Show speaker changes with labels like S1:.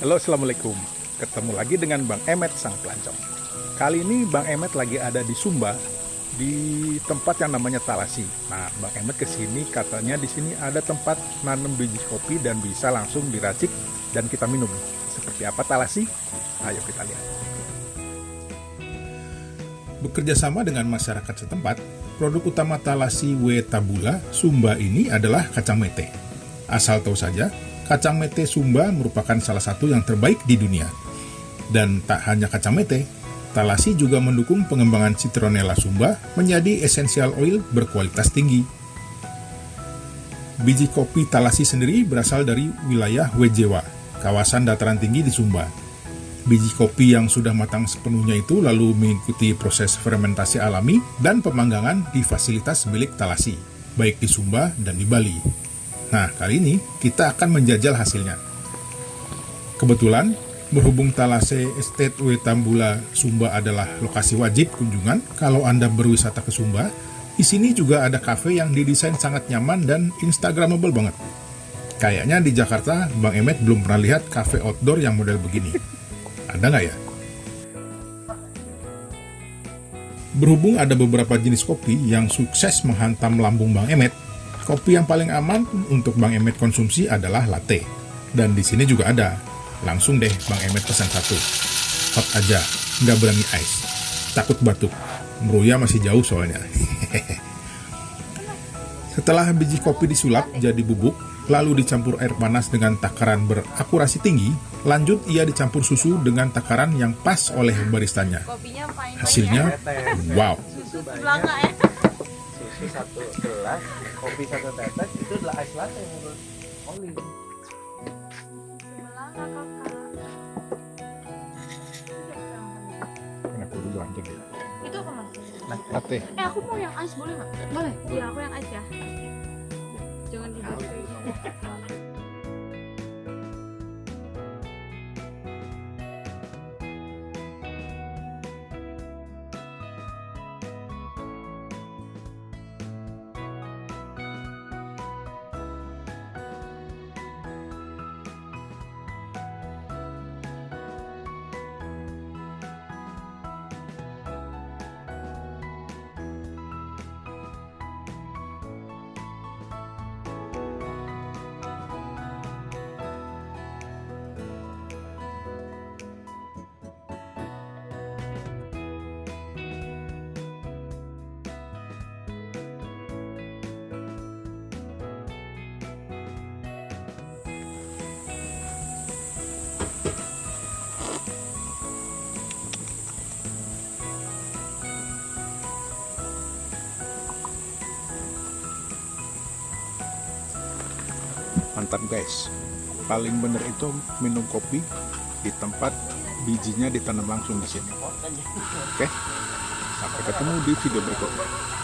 S1: Halo, Assalamualaikum. Ketemu lagi dengan Bang Emet Sang Pelancong. Kali ini Bang Emet lagi ada di Sumba, di tempat yang namanya Talasi. Nah, Bang Emet ke sini katanya di sini ada tempat nanam biji kopi dan bisa langsung diracik dan kita minum. Seperti apa Talasi? Ayo kita lihat. Bekerja sama dengan masyarakat setempat, produk utama Talasi W Tabula Sumba ini adalah kacang mete. Asal tahu saja, kacang mete Sumba merupakan salah satu yang terbaik di dunia. Dan tak hanya kacang mete, Talasi juga mendukung pengembangan Citronella Sumba menjadi essential oil berkualitas tinggi. Biji kopi Talasi sendiri berasal dari wilayah Wejewa, kawasan dataran tinggi di Sumba. Biji kopi yang sudah matang sepenuhnya itu lalu mengikuti proses fermentasi alami dan pemanggangan di fasilitas milik Talasi, baik di Sumba dan di Bali. Nah, kali ini kita akan menjajal hasilnya. Kebetulan, berhubung Talase Estate Wetambula Sumba adalah lokasi wajib kunjungan kalau Anda berwisata ke Sumba, di sini juga ada kafe yang didesain sangat nyaman dan instagramable banget. Kayaknya di Jakarta, Bang Emet belum pernah lihat kafe outdoor yang model begini. Ada nggak ya? Berhubung ada beberapa jenis kopi yang sukses menghantam lambung Bang Emet, kopi yang paling aman untuk Bang Emet konsumsi adalah latte. Dan di sini juga ada. Langsung deh Bang Emet pesan satu. Hot aja, nggak berani ice. Takut batuk. Meruya masih jauh soalnya. Setelah biji kopi disulap jadi bubuk, lalu dicampur air panas dengan takaran berakurasi tinggi, lanjut ia dicampur susu dengan takaran yang pas oleh baristanya. Hasilnya, wow.
S2: Susu satu gelas, kopi satu tetes, itu adalah ice latte menurut Oli.
S1: Kenapa dulu anjing?
S3: Itu apa mas?
S1: Latte.
S3: Eh aku mau yang ice boleh nggak? Boleh. Iya aku yang ice ya. Jangan dibuat
S1: Mantap guys. Paling bener itu minum kopi di tempat bijinya ditanam langsung di sini. Oke. Sampai ketemu di video berikutnya.